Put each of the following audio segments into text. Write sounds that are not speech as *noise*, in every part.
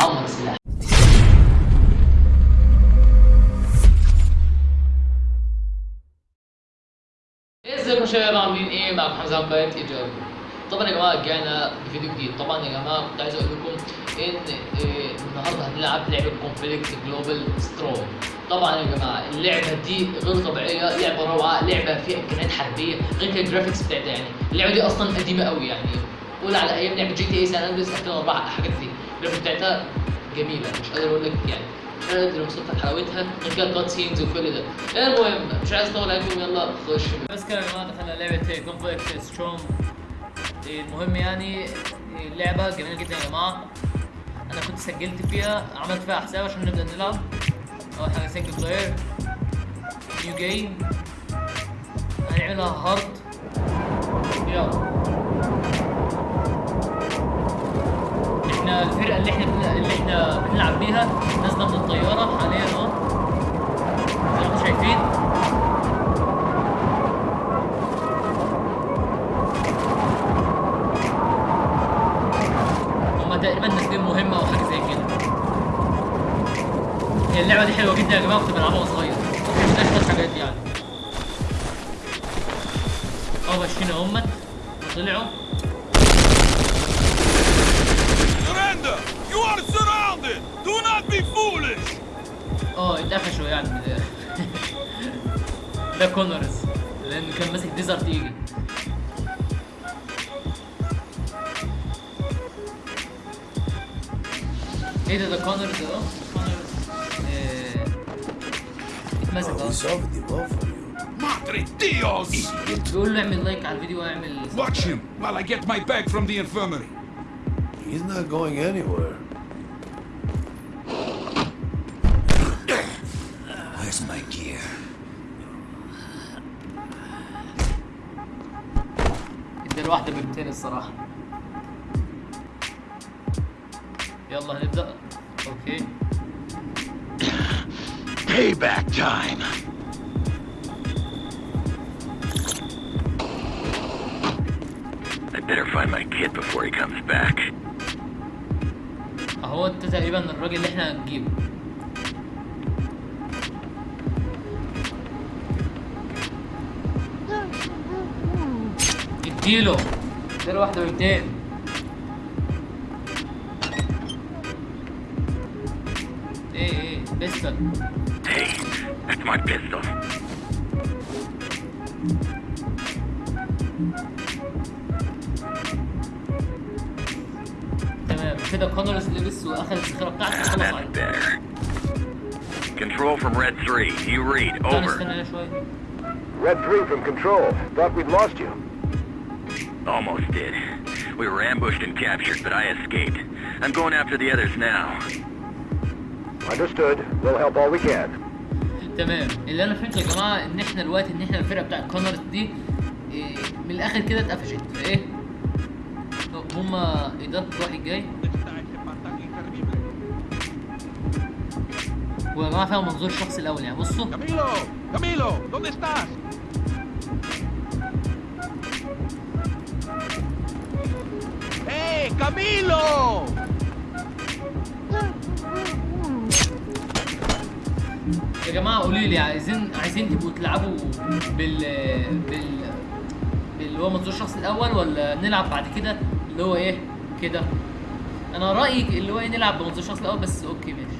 عمر السلاح ازيكم شباب عاملين إيه معكم حمزه عباية ايجابي طبعا يا جماعة رجعنا بفيديو جديد طبعا يا جماعة كنت عايز أقول لكم ان إيه النهارده هنلعب لعبه Conflict Global Storm طبعا يا جماعة اللعبه دي غير طبيعيه لعبه روعه لعبه فيها امكانيات حربيه غير كده ال graphics بتاعتها يعني اللعبه دي أصلا قديمه قوي يعني قول على أيام لعبه GTA San Andreas 2004 حاجات دي ال graphics بتاعتها جميلة مش قادر أقول لك يعني. مش قادر اوصف حلاوتها غير كده cut scenes وكل ده. المهم؟ مش عايز أطول عليكم يلا خش. بس كده يا جماعة دخلنا لعبة Conflict Storm المهم يعني اللعبه جميلة جدا يا جماعة. أنا كنت سجلت فيها عملت فيها حساب عشان نبدأ نلعب. اول حاجة single player new game هنعملها هارد يلا. إحنا الفرقة اللي إحنا اللي إحنا بنلعب بيها. نازله من الطيارة حاليا اهو. زي ما شايفين؟ هما تقريبا نازلين مهمة أو حاجة زي كده. هي اللعبة دي حلوة جدا يا جماعة كنت بلعبها وأنا صغير. ما شوية الحاجات دي يعني. آه ماشيين اهمت وطلعوا آه اتقفشوا يعني من *laughs* الآخر. ده كونرز لأنه كان ماسك ديزرت ايجل إيه ده ده Connors أهو Connors آه، اتمسك you. Madre Dios! بيقول له اعمل like على الفيديو واعمل Watch him while I get my bag from the infirmary. He's not going anywhere. الصراحة. يلا هنبدا أوكي. Payback time! I better find my kid before he comes back. أهو أنت تقريبا الراجل اللي إحنا هنجيبه. اديله. اديله واحدة ب 200 ايه ايه بيستل Hey, that's my pistol. تمام كده كونرز لبس واخد الذخيرة بتاعته خلص That's عليه better. Control from Red 3. You read. تعالى Over. نستنى هنا شوية Red 3 from Control. Thought we'd lost you. Almost did. We were ambushed and captured, but I escaped. I'm going after the others now. Understood. We'll help all we can. تمام اللي أنا فهمته يا جماعة إن إحنا دلوقتي إن إحنا الفرقة بتاع كونرز دي إيه من الآخر كده اتقفشت إيه هما إيه ده واحد جاي ويا جماعة فيها منظور الشخص الأول يعني بصوا! Camilo! ¿Dónde estás? ¡Hey, Camilo! يا جماعة قولوا لي عايزين عايزين تبقوا تلعبوا بال بال اللي هو منظور الشخص الأول ولا نلعب بعد كده اللي هو إيه كده أنا رأيي اللي هو إيه نلعب بمنظور الشخص الأول بس أوكي ماشي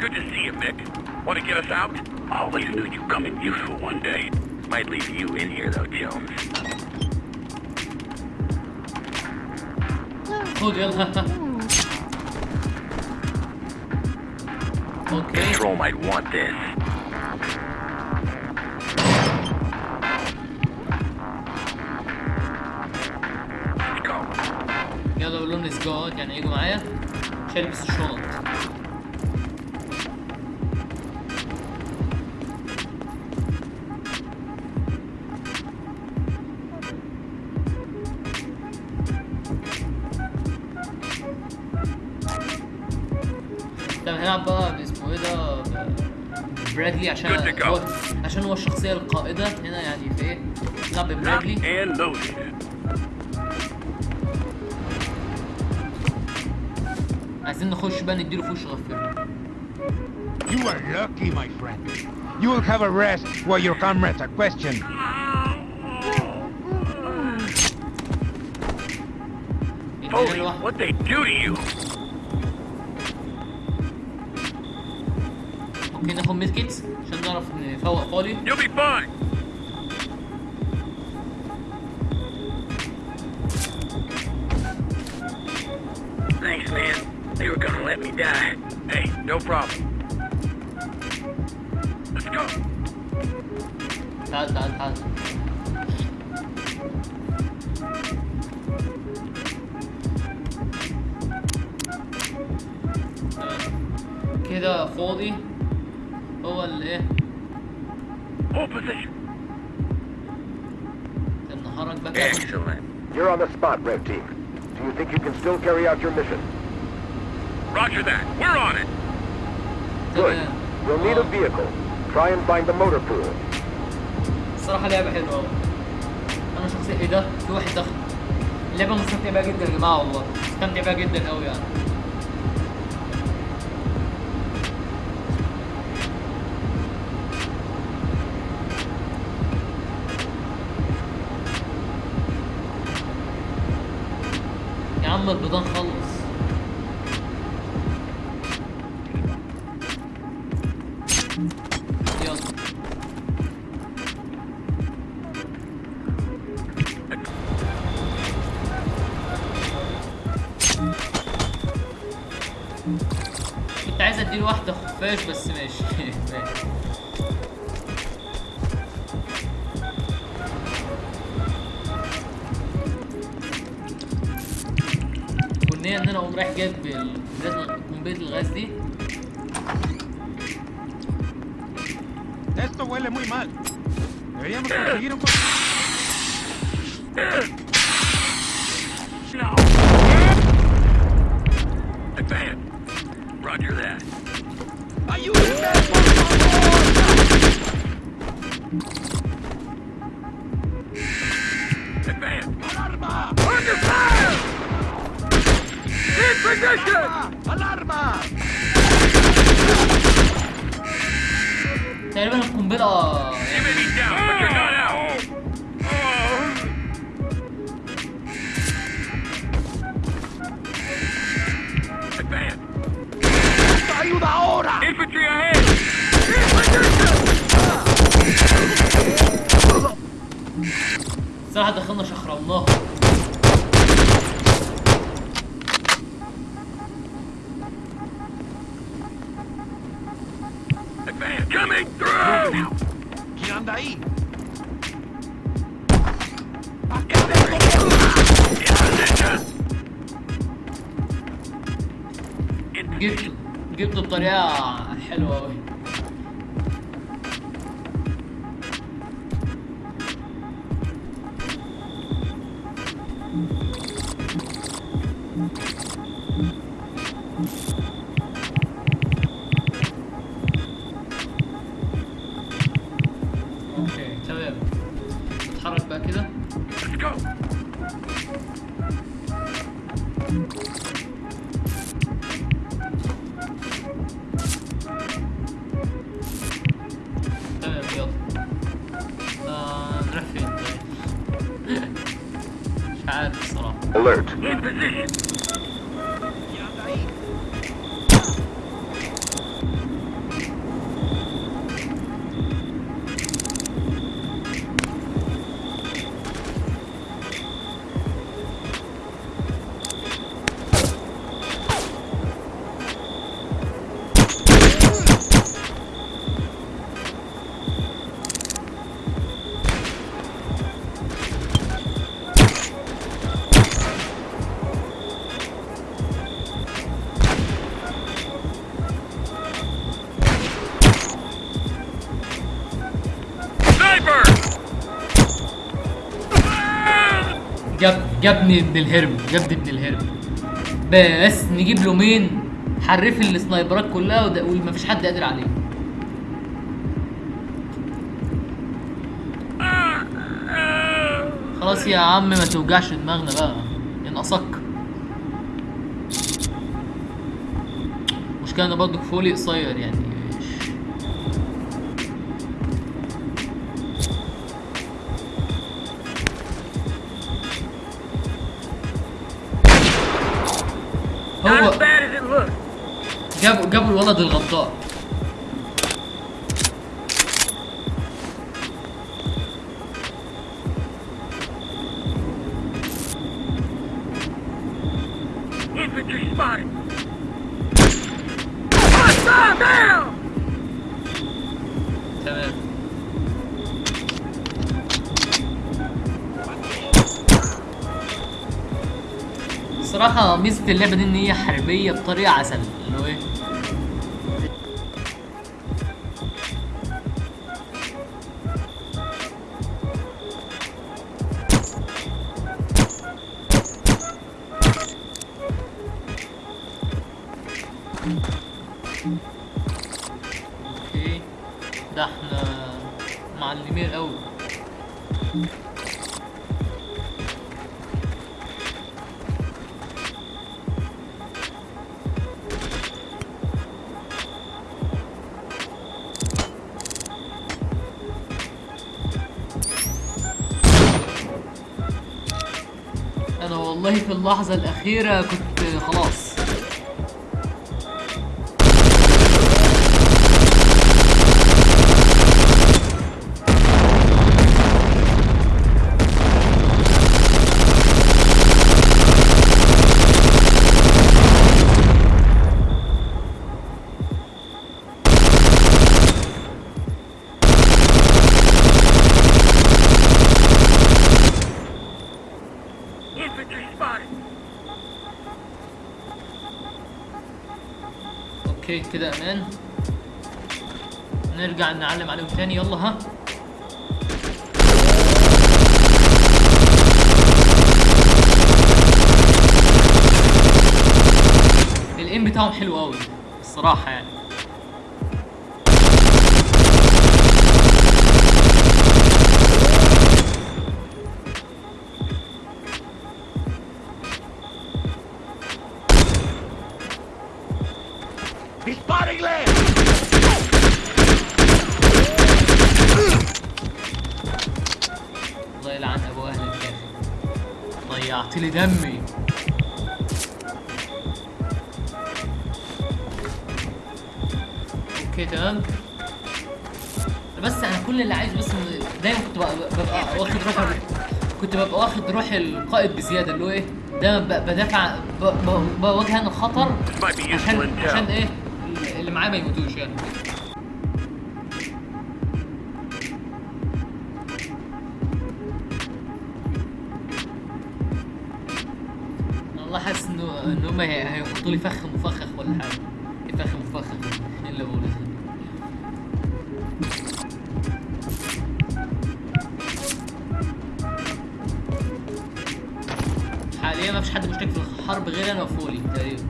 Good to see you, Mick. Want to get us out? Always knew you'd come in useful one day. Might leave you in here, though, Jones. خد يلا أوكي Control might want this. Let's go. يلا قول لهم ليتس جو يعني يجوا معايا عشان البس الشنط برادلي عشان Good to go. هو عشان هو الشخصية القائدة هنا يعني في إيه نلعب loaded. عايزين نخش بقى نديله في وشه غفله You are lucky, my friend. You will have a rest while your comrades are questioned. Holy, what they do to you? ممكن ناخد ميد كيتس عشان نعرف نفوق فولي You'll be fine. Thanks, man. They were gonna let me die. Hey, no problem. Let's go. تعال تعال تعال تمام. كده فاضي هو اللي ايه Hold position. نهارك بقى كده. Excellent. You're on the spot, Red Team. Do you think you can still carry out your mission? Roger that. We're on it. Good. تمام. You'll need a آه. vehicle. Try and find the motor pool. الصراحة لعبة حلوة أوي أنا شخصيا إيه ده؟ في واحد دخل اللعبة مستمتع بيها جدا يا جماعة والله مستمتع بيها جدا أوي يعني عم البيضان خلص كنت عايز اديله واحدة خفاش بس ماشي. *laughs* والنية ان أنا اقوم رايح جايب قنبلة الغاز دي Esto huele muy mal. Deberíamos conseguir un... No. Advance. Roger that. تقريبا القنبلة. صراحة دخلنا شخرمناها coming ¿Quién anda ahí? جبت جبته بطريقة حلوة أوي جاب جابني ابن الهرم جابني ابن الهرم. بس نجيب له مين؟ حرف السنايبرات كلها ومفيش حد قادر عليه. خلاص يا عم ما توجعش دماغنا بقى. ينقصك. المشكلة أنا برضه فولي قصير يعني. جابوا جابوا الولد الغدار. الصراحة ميزة اللعبة دي إن هي حربية بطريقة عسل. أنا والله في اللحظة الأخيرة كنت خلاص Infantry spotted. أوكي كده أمان. نرجع نعلم عليهم تاني. يلا ها. الام بتاعهم حلو قوي الصراحة يعني. ضيعت لي دمي. أوكي تمام. بس أنا كل اللي عايزه بس دايما كنت ببقى, واخد روح كنت ببقى واخد روح القائد بزيادة اللي هو إيه دايما بدافع بواجه أنا الخطر عشان عشان. إيه اللي معايا ما يموتوش يعني. هم هي- هيحطوا لي فخ مفخخ ولا حاجة. إيه فخ مفخخ إيه اللي بقوله؟ حاليا ما فيش حد مشترك في الحرب غير أنا وفولي تقريبا.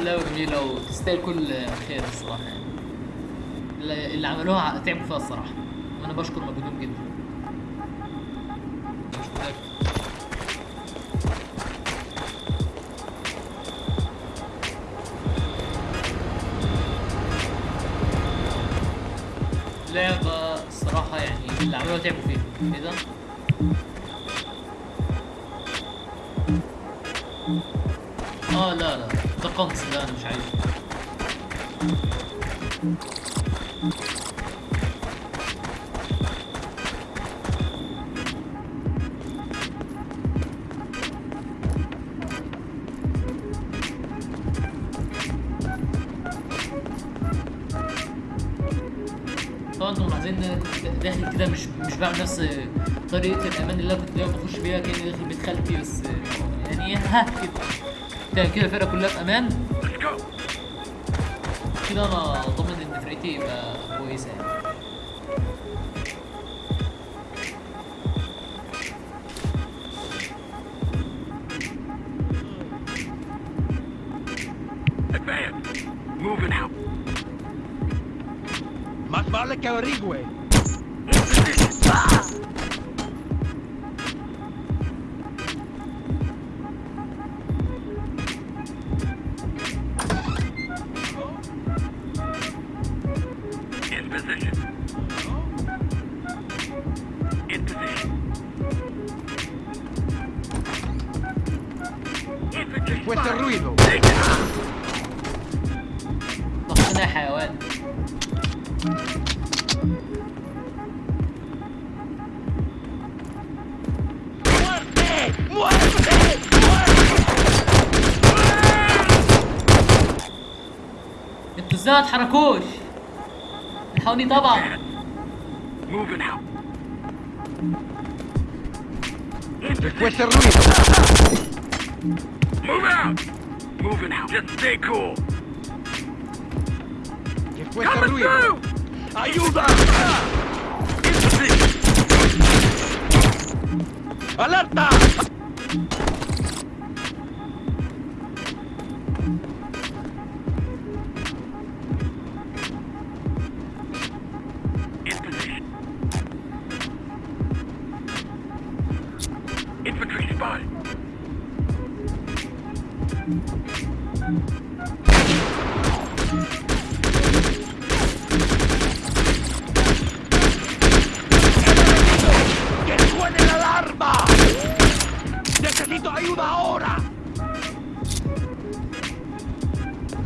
الصراحة اللعبة جميلة وتستاهل كل خير الصراحة يعني اللي عملوها تعبوا فيها الصراحة وأنا بشكر مجهودهم جدا. لعبة الصراحة يعني اللي عملوها تعبوا فيها إيه ده؟ آه لا لا. قنص لا أنا مش عايزه طبعا أنتم ملاحظين إن أنا داخل كده مش مش بعمل نفس طريقة الأمان اللي أنا كنت دايما بخش بيها كأني داخل بيت خالتي بس يعني ها كده. ده كده الفرقة كلها في أمان. كده أنا ضامن إن فرقتي يبقى كويسة يعني. Marca la que averigüe. تحركوش الحقوني طبعا. Alerta!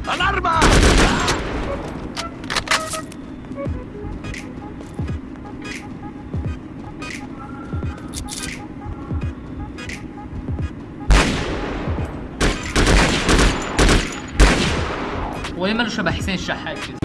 ¡Alarma! هو ليه شبه حسين الشحات كده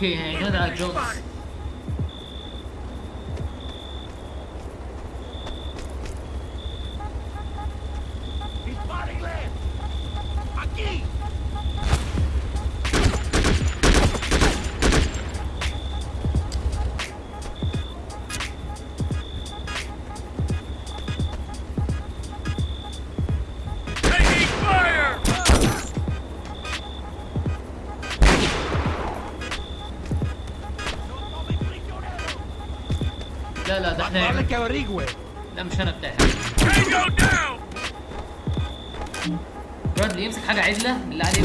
أوكي هيعتمد على جونز ¡Dispárenle! إحنا ¡Vale نعمل que averigüe! لا مش أنا down. برادلي يمسك حاجة عدلة بالله عليك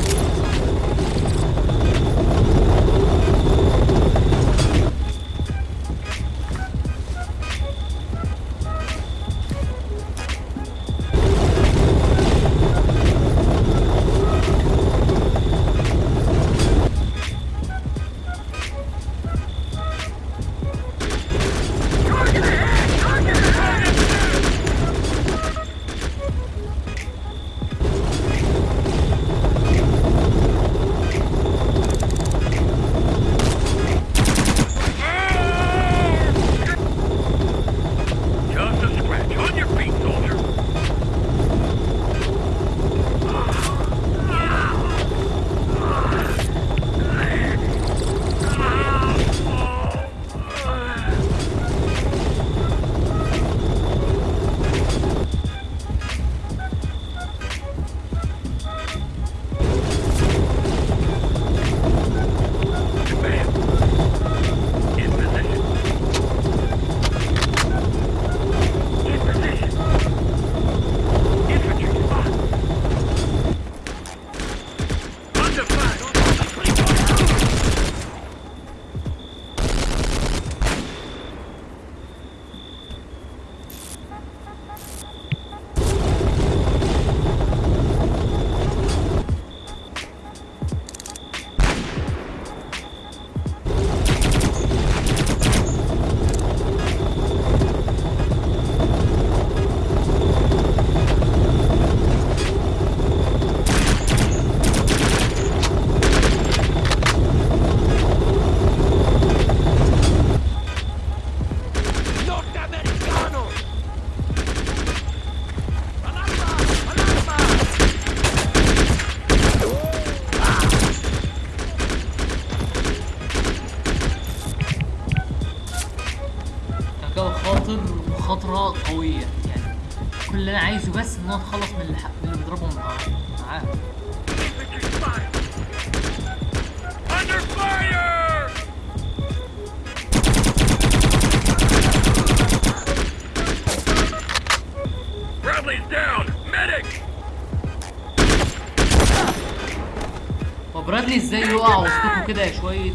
كده شوية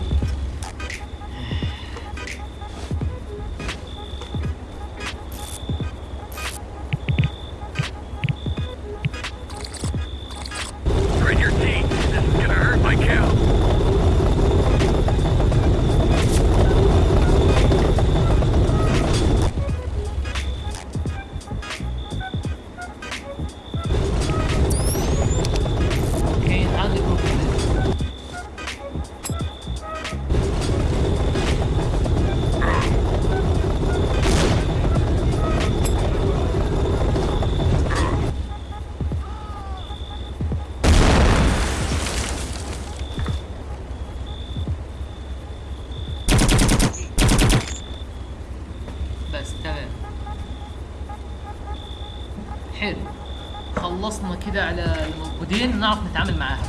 كده على الموجودين نعرف نتعامل معاها.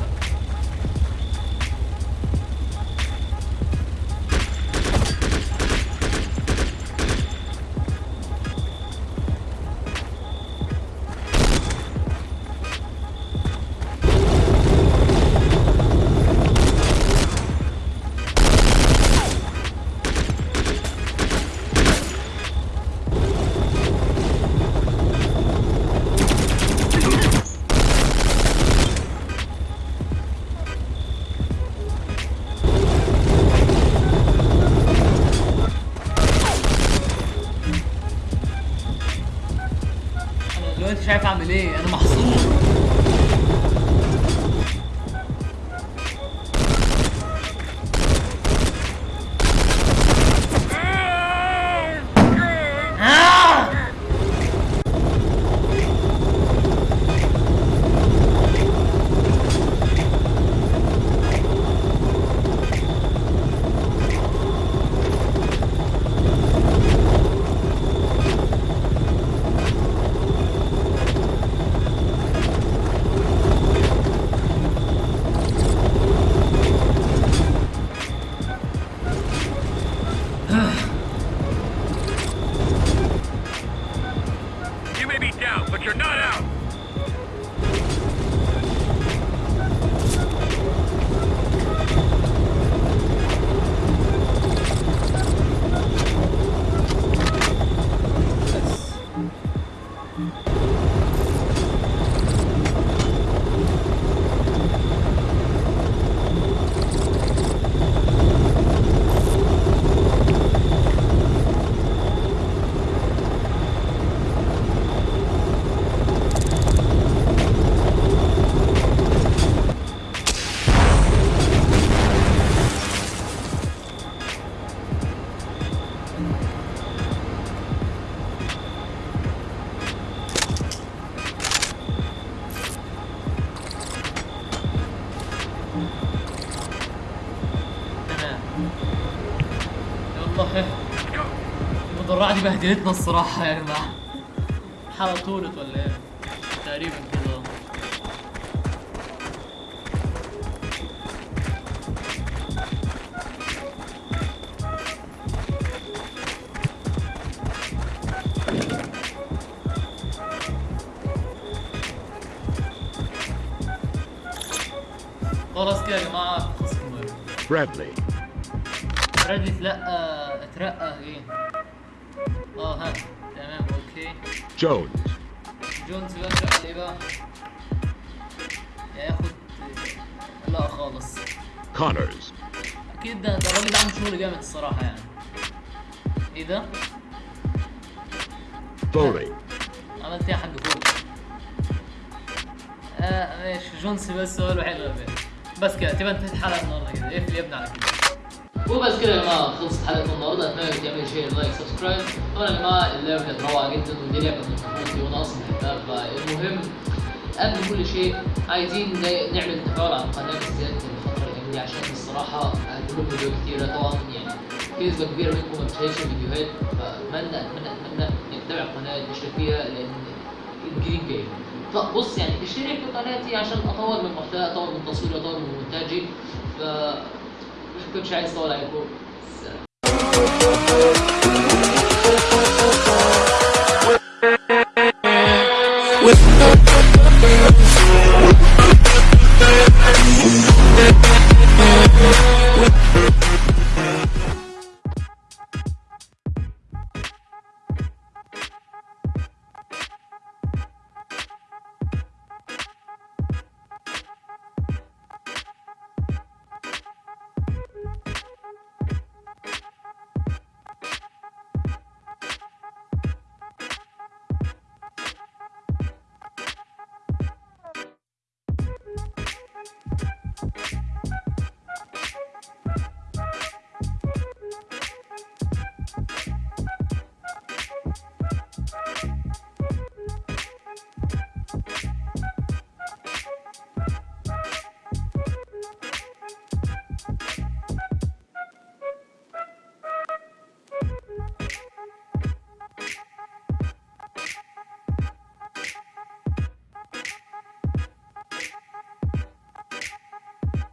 دي بهدلتنا الصراحة يا جماعة حلقة طولت ولا إيه؟ تقريبا كده. خلاص كده يا جماعة خلص المهم. Bradley, برادلي اتلقى اترقى إيه؟ Jones, جونز بقى اترقى ليه بقى. لا خالص. Connors, أكيد ده ده الراجل ده عامل شغل جامد الصراحة يعني. إيه ده؟ Foley, عملت إيه يا حاج فوق. آه ماشي. جونز بس هو الوحيد اللي. بس كده تبقى انتهت الحلقة النهاردة كده. اقفل يا ابني على كده وبس كده يا جماعة خلصت حلقة النهارده. أتمنى تعملوا share like subscribe. طبعا يا جماعة اللعبة كانت روعة جدا والدنيا كانت مظبوطة وأنا أصلا بحبها فالمهم قبل كل شيء عايزين نعمل تفاعل على القناة بالذات الفترة الأيام دي عشان الصراحة لكم فيديوهات كتيرة. طبعا يعني في نسبة كبيرة منكم ما بتشاهدش الفيديوهات. فأتمنى أتمنى أتمنى إنك تتابع القناة تشترك فيها لأن الجديد جاي. بص يعني اشترك في قناتي عشان أطور من محتوى أطور من تصويري أطور من مونتاجي ف could try so like hope.